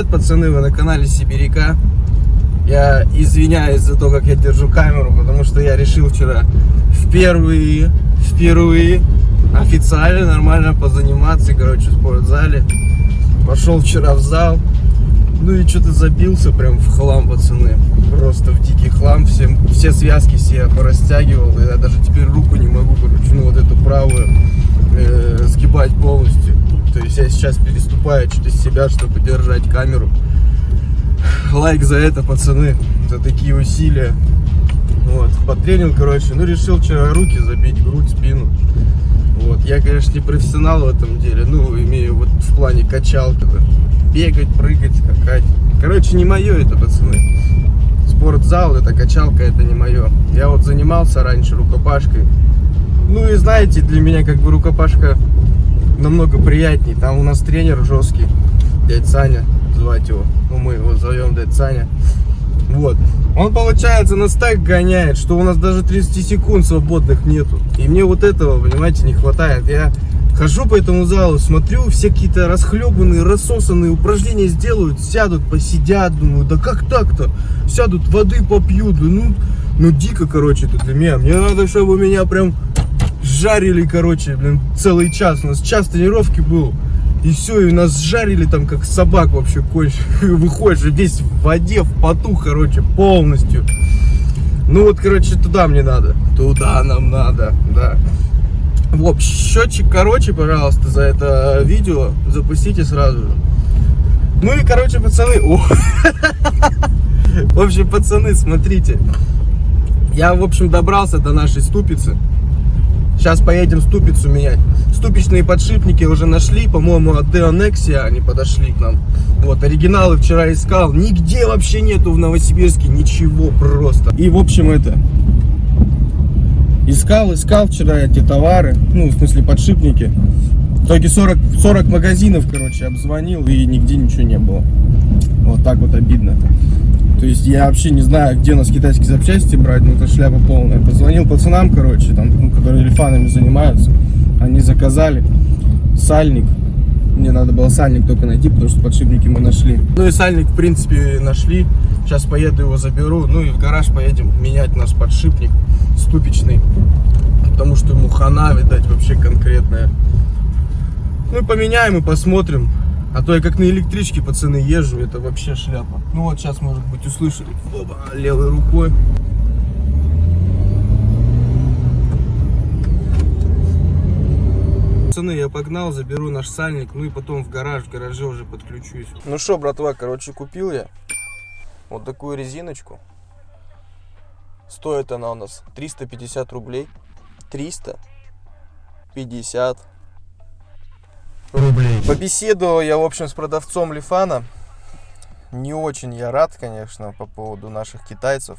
привет, пацаны, вы на канале Сибиряка. Я извиняюсь за то, как я держу камеру, потому что я решил вчера впервые, впервые официально нормально позаниматься, короче, в спортзале. Пошел вчера в зал, ну и что-то забился прям в хлам, пацаны. Просто в дикий хлам. Все, все связки все порастягивал. Я даже теперь руку не могу, короче, ну вот эту правую э, сгибать полностью. То есть я сейчас переступаю через себя, чтобы держать камеру. Лайк за это, пацаны, за такие усилия. Вот, потренил, короче, ну решил вчера руки забить, грудь, спину. Вот, я, конечно, не профессионал в этом деле, ну, имею вот в плане качалка, да. бегать, прыгать, скакать. Короче, не мое это, пацаны. Спортзал, это качалка, это не мое. Я вот занимался раньше рукопашкой. Ну и знаете, для меня как бы рукопашка намного приятней. Там у нас тренер жесткий, дядь Саня, звать его. Ну, мы его зовем дядь Саня. Вот. Он, получается, нас так гоняет, что у нас даже 30 секунд свободных нету. И мне вот этого, понимаете, не хватает. Я хожу по этому залу, смотрю, все какие-то расхлебанные, рассосанные упражнения сделают, сядут, посидят, думаю, да как так-то? Сядут, воды попьют, ну, ну дико, короче, это для меня. Мне надо, чтобы меня прям жарили, короче, блин, целый час. У нас час тренировки был. И все, и нас жарили там, как собак вообще конче. Выходишь весь в воде, в поту, короче, полностью. Ну вот, короче, туда мне надо. Туда нам надо, да. В общем, счетчик, короче, пожалуйста, за это видео запустите сразу. Ну и, короче, пацаны... О! В общем, пацаны, смотрите. Я, в общем, добрался до нашей ступицы. Сейчас поедем ступицу менять. Ступичные подшипники уже нашли, по-моему, от Deonexia они подошли к нам. Вот, оригиналы вчера искал. Нигде вообще нету в Новосибирске ничего просто. И, в общем, это... Искал, искал вчера эти товары, ну, в смысле, подшипники. В итоге 40, 40 магазинов, короче, обзвонил, и нигде ничего не было. Вот так вот обидно. То есть я вообще не знаю, где у нас китайские запчасти брать, ну это шляпа полная. Позвонил пацанам, короче, там, ну, которые элефанами занимаются. Они заказали сальник. Мне надо было сальник только найти, потому что подшипники мы нашли. Ну и сальник, в принципе, нашли. Сейчас поеду его заберу. Ну и в гараж поедем менять наш подшипник ступичный. Потому что ему хана, видать, вообще конкретная. Ну и поменяем и посмотрим. А то я как на электричке, пацаны, езжу, это вообще шляпа. Ну вот сейчас, может быть, услышали. Оба, левой рукой. Пацаны, я погнал, заберу наш сальник, ну и потом в гараж, в гараже уже подключусь. Ну что, братва, короче, купил я вот такую резиночку. Стоит она у нас 350 рублей. 350 рублей. Побеседовал я, в общем, с продавцом Лифана. Не очень я рад, конечно, по поводу наших китайцев.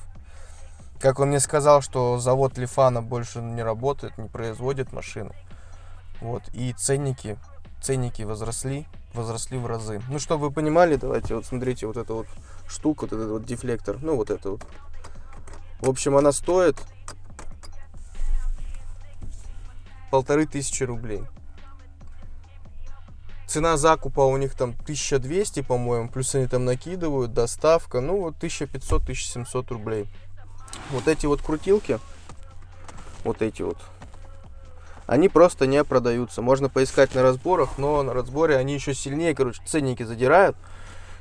Как он мне сказал, что завод Лифана больше не работает, не производит машины. Вот, и ценники, ценники возросли, возросли в разы. Ну, чтобы вы понимали, давайте вот смотрите, вот эта вот штука, вот этот вот дефлектор, ну, вот это вот. В общем, она стоит полторы тысячи рублей. Цена закупа у них там 1200, по-моему, плюс они там накидывают, доставка, ну вот 1500-1700 рублей. Вот эти вот крутилки, вот эти вот, они просто не продаются. Можно поискать на разборах, но на разборе они еще сильнее, короче, ценники задирают.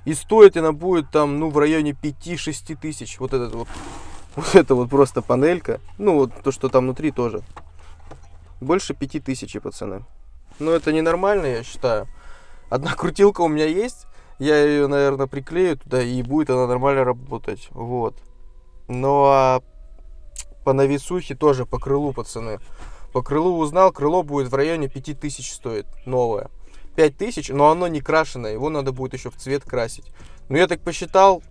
И стоит она будет там, ну, в районе 5-6 тысяч. Вот этот вот, вот это вот просто панелька. Ну, вот то, что там внутри тоже. Больше 5 тысяч, пацаны. Ну, это ненормально, я считаю. Одна крутилка у меня есть. Я ее, наверное, приклею туда, и будет она нормально работать. Вот. Ну, а по навесухе тоже, по крылу, пацаны. По крылу узнал, крыло будет в районе 5000 стоит, новое. 5000, но оно не крашеное, его надо будет еще в цвет красить. Ну, я так посчитал,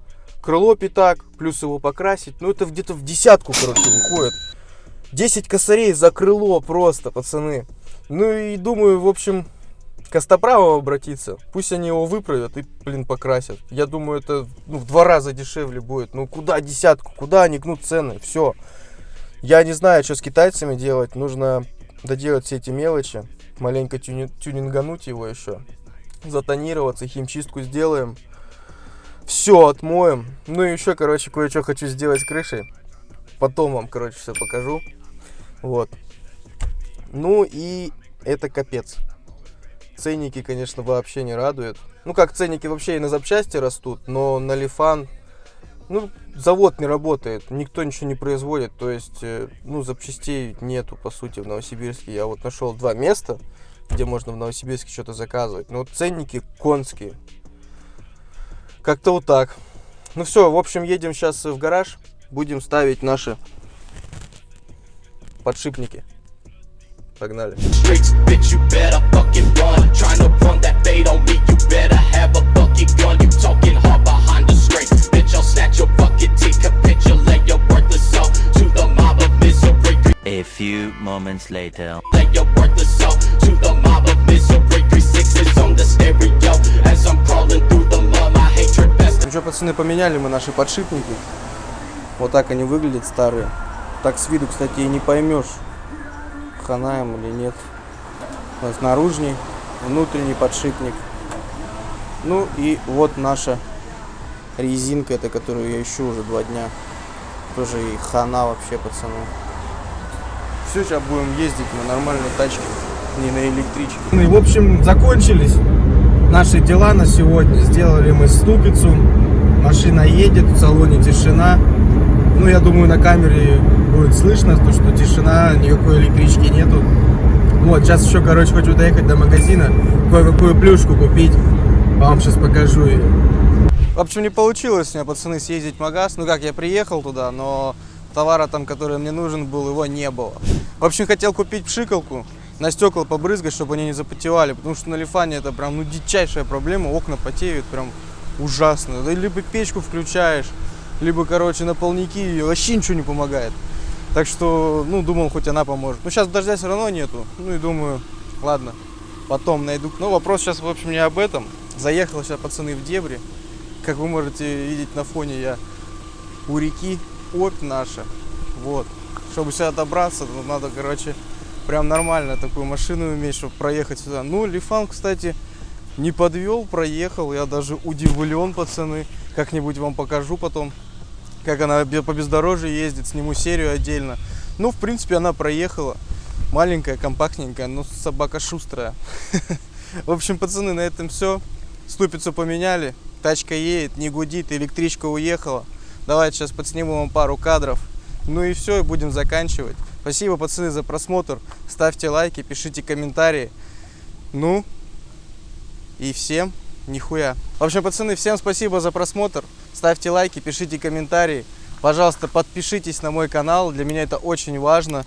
крыло пятак, плюс его покрасить, ну, это где-то в десятку, короче, выходит. 10 косарей за крыло просто, пацаны. Ну, и думаю, в общем, Костоправу обратиться, пусть они его выправят и, блин, покрасят. Я думаю, это ну, в два раза дешевле будет. Ну, куда десятку, куда они гнут цены, все. Я не знаю, что с китайцами делать, нужно доделать все эти мелочи, маленько тюни тюнингануть его еще, затонироваться, химчистку сделаем. Все отмоем. Ну и еще, короче, кое-что хочу сделать с крышей. Потом вам, короче, все покажу. Вот. Ну и это капец. Ценники, конечно, вообще не радуют. Ну как, ценники вообще и на запчасти растут, но на лифан, ну, завод не работает, никто ничего не производит, то есть, э, ну, запчастей нету, по сути, в Новосибирске. Я вот нашел два места, где можно в Новосибирске что-то заказывать, но ценники конские. Как-то вот так. Ну все, в общем, едем сейчас в гараж, будем ставить наши подшипники. Погнали. a few moments later. Your worthless soul to the mob of misery. Three sixes on the stereo as I'm crawling through the mud. My hatred best. Ну что, пацаны, поменяли мы наши подшипники. Вот так они выглядят старые. Так с виду, кстати, и не поймешь, хана им или нет. Вот наружный, внутренний подшипник. Ну и вот наша резинка, это которую я ищу уже два дня. Тоже и хана вообще, пацаны. Все, сейчас будем ездить на нормальной тачке, не на электричке. Ну и, в общем, закончились наши дела на сегодня. Сделали мы ступицу. Машина едет, в салоне тишина. Ну, я думаю, на камере будет слышно, то, что тишина, никакой электрички нету. Вот, сейчас еще, короче, хочу доехать до магазина, кое-какую плюшку купить. Вам сейчас покажу ее. В общем, не получилось у меня, пацаны, съездить в магаз. Ну как, я приехал туда, но товара там, который мне нужен был, его не было. В общем, хотел купить пшикалку, на стекла побрызгать, чтобы они не запотевали, потому что на лифане это прям, ну, дичайшая проблема, окна потеют прям ужасно. Да либо печку включаешь, либо, короче, на полники, и вообще ничего не помогает. Так что, ну, думал, хоть она поможет. Ну, сейчас дождя все равно нету. Ну, и думаю, ладно, потом найду. Ну, вопрос сейчас, в общем, не об этом. Заехал сейчас, пацаны, в дебри. Как вы можете видеть на фоне, я у реки Обь наша. Вот. Чтобы сюда добраться, надо, короче, прям нормально такую машину иметь, чтобы проехать сюда. Ну, Лифан, кстати, не подвел, проехал. Я даже удивлен, пацаны. Как-нибудь вам покажу потом, как она по бездорожью ездит. Сниму серию отдельно. Ну, в принципе, она проехала. Маленькая, компактненькая, но собака шустрая. В общем, пацаны, на этом все. Ступицу поменяли. Тачка едет, не гудит, электричка уехала. Давайте сейчас подсниму вам пару кадров. Ну и все, и будем заканчивать. Спасибо, пацаны, за просмотр. Ставьте лайки, пишите комментарии. Ну, и всем нихуя. В общем, пацаны, всем спасибо за просмотр. Ставьте лайки, пишите комментарии. Пожалуйста, подпишитесь на мой канал. Для меня это очень важно.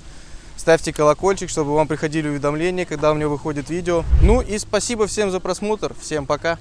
Ставьте колокольчик, чтобы вам приходили уведомления, когда у меня выходит видео. Ну и спасибо всем за просмотр. Всем пока.